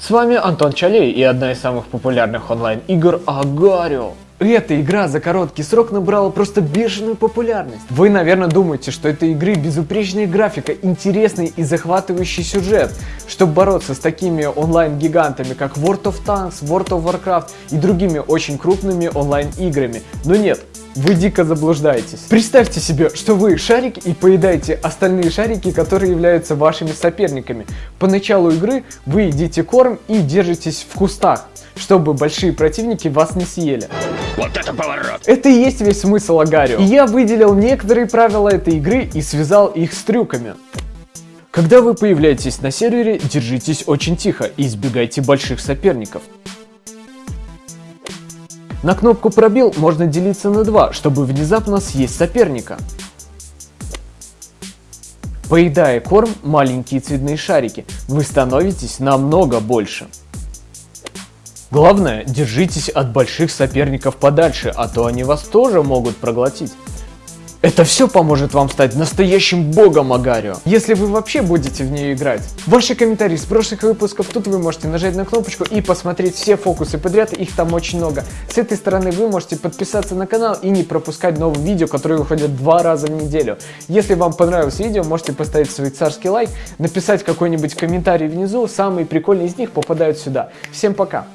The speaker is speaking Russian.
С вами Антон Чалей и одна из самых популярных онлайн-игр Агарио. Эта игра за короткий срок набрала просто бешеную популярность. Вы, наверное, думаете, что этой игры безупречная графика, интересный и захватывающий сюжет. Чтобы бороться с такими онлайн-гигантами, как World of Tanks, World of Warcraft и другими очень крупными онлайн-играми. Но нет, вы дико заблуждаетесь. Представьте себе, что вы шарик и поедаете остальные шарики, которые являются вашими соперниками. По началу игры вы едите корм и держитесь в кустах, чтобы большие противники вас не съели. Вот это поворот! Это и есть весь смысл Агарио. И я выделил некоторые правила этой игры и связал их с трюками. Когда вы появляетесь на сервере, держитесь очень тихо и избегайте больших соперников. На кнопку «Пробил» можно делиться на два, чтобы внезапно съесть соперника. Поедая корм, маленькие цветные шарики, вы становитесь намного больше. Главное, держитесь от больших соперников подальше, а то они вас тоже могут проглотить. Это все поможет вам стать настоящим богом Агарио, если вы вообще будете в нее играть. Ваши комментарии с прошлых выпусков, тут вы можете нажать на кнопочку и посмотреть все фокусы подряд, их там очень много. С этой стороны вы можете подписаться на канал и не пропускать новые видео, которые выходят два раза в неделю. Если вам понравилось видео, можете поставить свой царский лайк, написать какой-нибудь комментарий внизу, самые прикольные из них попадают сюда. Всем пока!